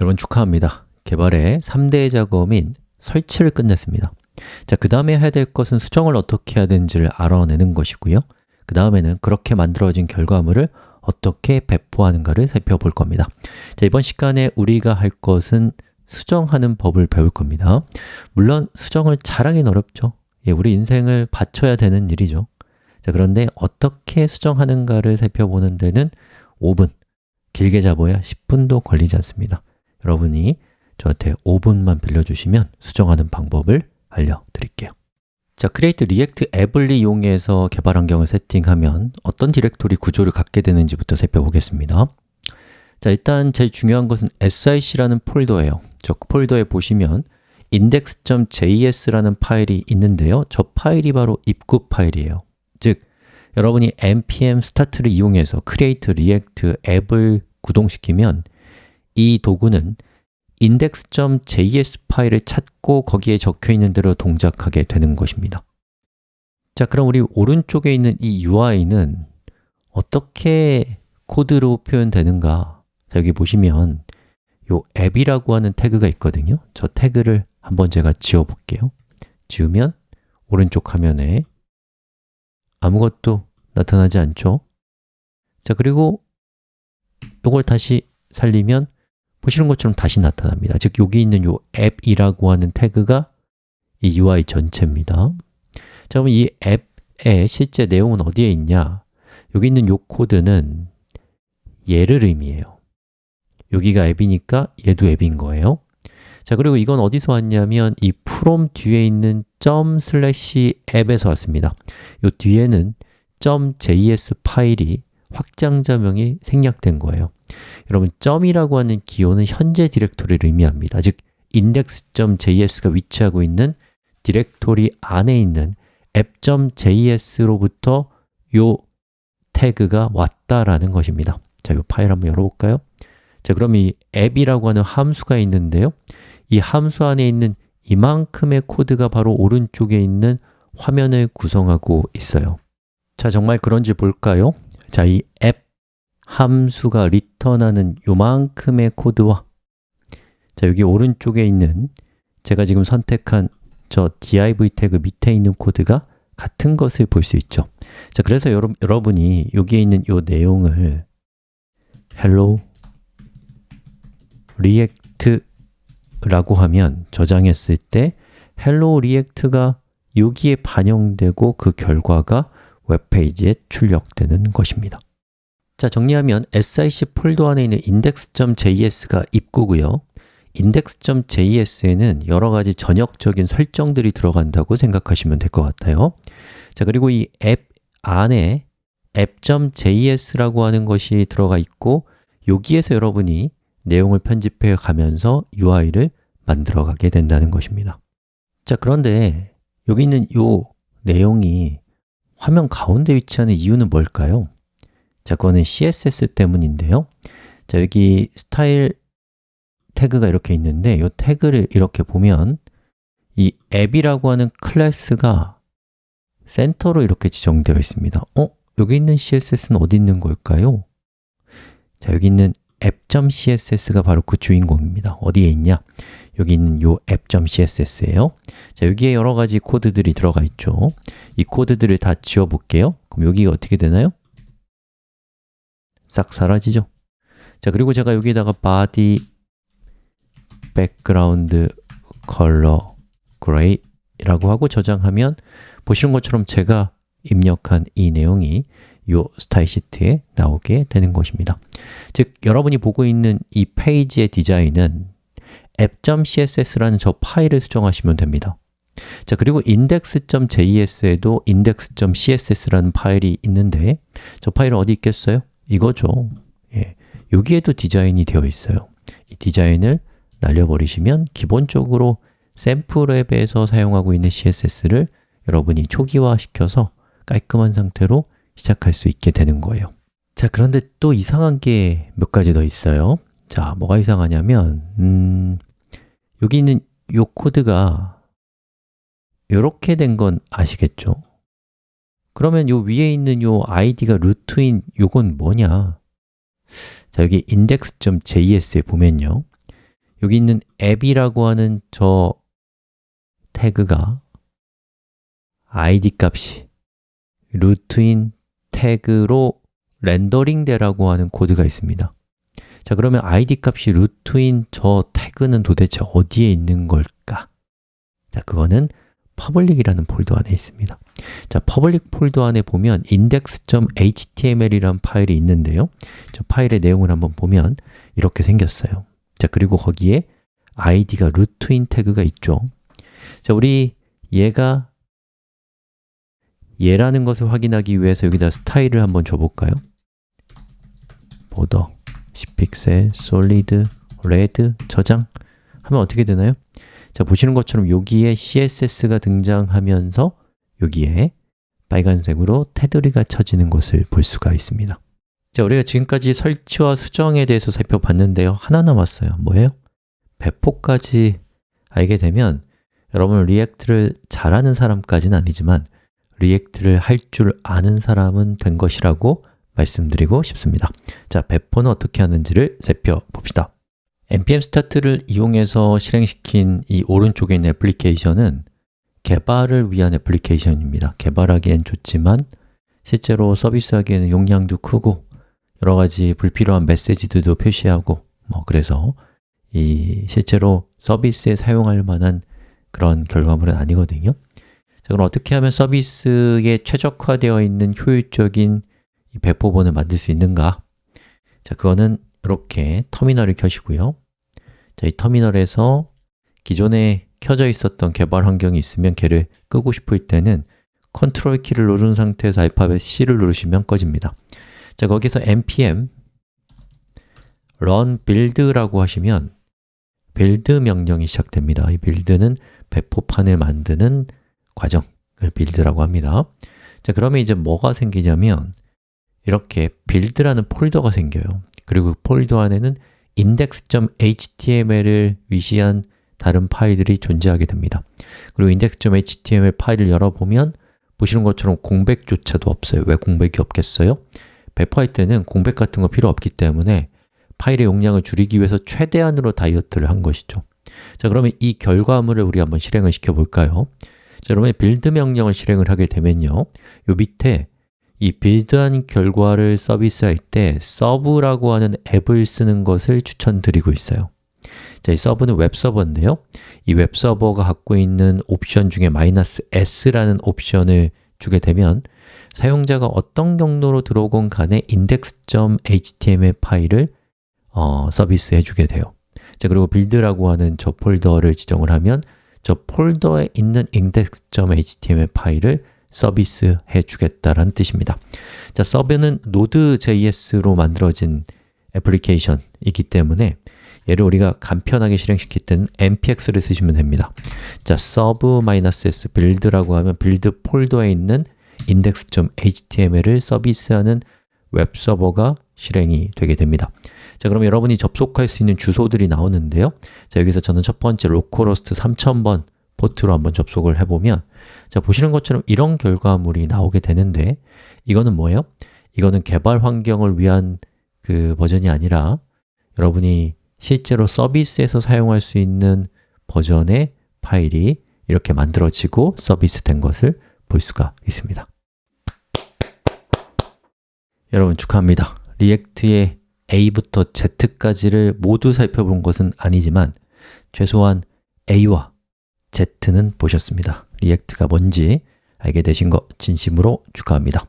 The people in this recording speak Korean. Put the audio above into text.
여러분 축하합니다. 개발의 3대 작업인 설치를 끝냈습니다. 자, 그 다음에 해야 될 것은 수정을 어떻게 해야 되는지를 알아내는 것이고요. 그 다음에는 그렇게 만들어진 결과물을 어떻게 배포하는가를 살펴볼 겁니다. 자, 이번 시간에 우리가 할 것은 수정하는 법을 배울 겁니다. 물론 수정을 잘하긴 어렵죠. 예, 우리 인생을 바쳐야 되는 일이죠. 자, 그런데 어떻게 수정하는가를 살펴보는 데는 5분, 길게 잡아야 10분도 걸리지 않습니다. 여러분이 저한테 5분만 빌려주시면 수정하는 방법을 알려드릴게요. 자, Create React 앱을 이용해서 개발 환경을 세팅하면 어떤 디렉토리 구조를 갖게 되는지부터 살펴보겠습니다. 자, 일단 제일 중요한 것은 sic라는 폴더예요. 저 폴더에 보시면 index.js라는 파일이 있는데요. 저 파일이 바로 입구 파일이에요. 즉, 여러분이 npm start를 이용해서 create react 앱을 구동시키면 이 도구는 index.js 파일을 찾고 거기에 적혀 있는 대로 동작하게 되는 것입니다. 자, 그럼 우리 오른쪽에 있는 이 UI는 어떻게 코드로 표현되는가? 자, 여기 보시면 요 앱이라고 하는 태그가 있거든요. 저 태그를 한번 제가 지워 볼게요. 지우면 오른쪽 화면에 아무것도 나타나지 않죠? 자, 그리고 이걸 다시 살리면 보시는 것처럼 다시 나타납니다. 즉, 여기 있는 이 앱이라고 하는 태그가 이 UI 전체입니다. 자, 그럼 이 앱의 실제 내용은 어디에 있냐? 여기 있는 이 코드는 얘를 의미해요. 여기가 앱이니까 얘도 앱인 거예요. 자, 그리고 이건 어디서 왔냐면 이 from 뒤에 있는 점 슬래시 App에서 왔습니다. 이 뒤에는 .js 파일이 확장자명이 생략된 거예요. 여러분, 점이라고 하는 기호는 현재 디렉토리를 의미합니다. 즉, index.js가 위치하고 있는 디렉토리 안에 있는 app.js로부터 요 태그가 왔다라는 것입니다. 자, 이 파일 한번 열어볼까요? 자, 그럼 이 App이라고 하는 함수가 있는데요. 이 함수 안에 있는 이만큼의 코드가 바로 오른쪽에 있는 화면을 구성하고 있어요. 자, 정말 그런지 볼까요? 자, 이앱 함수가 리턴하는 요만큼의 코드와 자, 여기 오른쪽에 있는 제가 지금 선택한 저 div 태그 밑에 있는 코드가 같은 것을 볼 수 있죠. 자, 그래서 여러, 여러분이 여기에 있는 요 내용을 hello react라고 하면 저장했을 때 hello react가 여기에 반영되고 그 결과가 웹페이지에 출력되는 것입니다. 자, 정리하면 sic 폴더 안에 있는 index.js가 입구고요. index.js에는 여러 가지 전역적인 설정들이 들어간다고 생각하시면 될 것 같아요. 자, 그리고 이 앱 안에 app.js라고 하는 것이 들어가 있고 여기에서 여러분이 내용을 편집해 가면서 UI를 만들어 가게 된다는 것입니다. 자, 그런데 여기 있는 이 내용이 화면 가운데 위치하는 이유는 뭘까요? 자, 그거는 CSS 때문인데요. 자, 여기 스타일 태그가 이렇게 있는데 이 태그를 이렇게 보면 이 앱이라고 하는 클래스가 센터로 이렇게 지정되어 있습니다. 어? 여기 있는 CSS는 어디 있는 걸까요? 자, 여기 있는 app.css가 바로 그 주인공입니다. 어디에 있냐? 여기 있는 요 app.css예요. 자, 여기에 여러 가지 코드들이 들어가 있죠. 이 코드들을 다 지워 볼게요. 그럼 여기가 어떻게 되나요? 싹 사라지죠. 자, 그리고 제가 여기에다가 body background color gray라고 하고 저장하면 보시는 것처럼 제가 입력한 이 내용이 이 스타일 시트에 나오게 되는 것입니다. 즉, 여러분이 보고 있는 이 페이지의 디자인은 app.css라는 저 파일을 수정하시면 됩니다. 자, 그리고 index.js에도 index.css라는 파일이 있는데 저 파일은 어디 있겠어요? 이거죠. 예, 여기에도 디자인이 되어 있어요. 이 디자인을 날려버리시면 기본적으로 샘플 앱에서 사용하고 있는 CSS를 여러분이 초기화시켜서 깔끔한 상태로 시작할 수 있게 되는 거예요. 자, 그런데 또 이상한 게 몇 가지 더 있어요. 자, 뭐가 이상하냐면 음, 여기 있는 이 코드가 이렇게 된 건 아시겠죠? 그러면 요 위에 있는 요 id가 root인 요건 뭐냐? 자, 여기 index.js에 보면요. 여기 있는 App이라고 하는 저 태그가 id 값이 root인 태그로 렌더링 되라고 하는 코드가 있습니다. 자 그러면 id 값이 root인 저 태그는 도대체 어디에 있는 걸까? 자 그거는 public이라는 폴더 안에 있습니다. 자, public 폴더 안에 보면 index.html이라는 파일이 있는데요. 저 파일의 내용을 한번 보면 이렇게 생겼어요. 자, 그리고 거기에 id가 root인 태그가 있죠. 자, 우리 얘가 얘라는 것을 확인하기 위해서 여기다 스타일을 한번 줘볼까요? border, 10픽셀, solid, red, 저장 하면 어떻게 되나요? 자, 보시는 것처럼 여기에 CSS가 등장하면서 여기에 빨간색으로 테두리가 쳐지는 것을 볼 수가 있습니다 자, 우리가 지금까지 설치와 수정에 대해서 살펴봤는데요 하나 남았어요 뭐예요? 배포까지 알게 되면 여러분 React를 잘하는 사람까지는 아니지만 React를 할 줄 아는 사람은 된 것이라고 말씀드리고 싶습니다. 자, 배포는 어떻게 하는지를 살펴봅시다. Npm 스타트를 이용해서 실행시킨 이 오른쪽에 있는 애플리케이션은 개발을 위한 애플리케이션입니다. 개발하기엔 좋지만 실제로 서비스하기에는 용량도 크고 여러 가지 불필요한 메시지들도 표시하고 뭐 그래서 이 실제로 서비스에 사용할 만한 그런 결과물은 아니거든요 자, 그럼 어떻게 하면 서비스에 최적화되어 있는 효율적인 배포본을 만들 수 있는가? 자, 그거는 이렇게 터미널을 켜시고요. 자, 이 터미널에서 기존에 켜져 있었던 개발 환경이 있으면 걔를 끄고 싶을 때는 컨트롤 키를 누른 상태에서 알파벳 C를 누르시면 꺼집니다. 자, 거기서 npm run build라고 하시면 build 명령이 시작됩니다. 이 build는 배포판을 만드는 과정을 build라고 합니다. 자, 그러면 이제 뭐가 생기냐면 이렇게 build라는 폴더가 생겨요. 그리고 그 폴더 안에는 index.html을 위시한 다른 파일들이 존재하게 됩니다. 그리고 index.html 파일을 열어보면 보시는 것처럼 공백조차도 없어요. 왜 공백이 없겠어요? 배포할 때는 공백 같은 거 필요 없기 때문에 파일의 용량을 줄이기 위해서 최대한으로 다이어트를 한 것이죠. 자 그러면 이 결과물을 우리 한번 실행을 시켜 볼까요? 자, 여러분 build 명령을 실행을 하게 되면요. 요 밑에 이 build한 결과를 서비스할 때 serve라고 하는 앱을 쓰는 것을 추천드리고 있어요. 자, 이 serve는 웹서버인데요. 이 웹서버가 갖고 있는 옵션 중에 마이너스 s라는 옵션을 주게 되면 사용자가 어떤 경로로 들어오건 간에 index.html 파일을 어, 서비스해 주게 돼요. 자, 그리고 build라고 하는 저 폴더를 지정을 하면 저 폴더에 있는 index.html 파일을 서비스해 주겠다라는 뜻입니다. 자, serve는 Node.js로 만들어진 애플리케이션이기 때문에 얘를 우리가 간편하게 실행시킬 때는 npx를 쓰시면 됩니다. 자, serve -s build라고 하면 build 폴더에 있는 index.html을 서비스하는 웹서버가 실행이 되게 됩니다 자, 그럼 여러분이 접속할 수 있는 주소들이 나오는데요. 자, 여기서 저는 첫 번째 localhost 3000번 포트로 한번 접속을 해보면 자, 보시는 것처럼 이런 결과물이 나오게 되는데 이거는 뭐예요? 이거는 개발 환경을 위한 그 버전이 아니라 여러분이 실제로 서비스에서 사용할 수 있는 버전의 파일이 이렇게 만들어지고 서비스 된 것을 볼 수가 있습니다. 여러분 축하합니다. React의 A부터 Z까지를 모두 살펴본 것은 아니지만 최소한 A와 Z는 보셨습니다. React가 뭔지 알게 되신 거 진심으로 축하합니다